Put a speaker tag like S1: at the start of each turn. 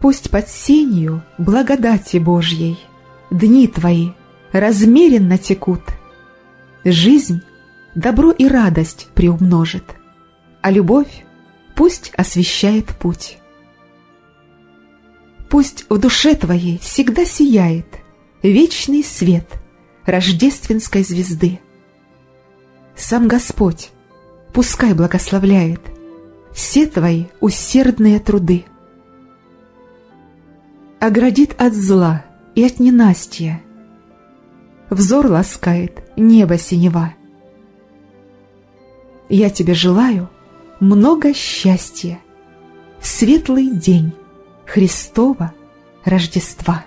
S1: Пусть под сенью благодати Божьей Дни твои размеренно текут. Жизнь добро и радость приумножит, А любовь пусть освещает путь. Пусть в душе твоей всегда сияет Вечный свет рождественской звезды. Сам Господь пускай благословляет Все твои усердные труды. Оградит от зла и от ненастья, Взор ласкает небо синева. Я тебе желаю много счастья, Светлый день Христова Рождества.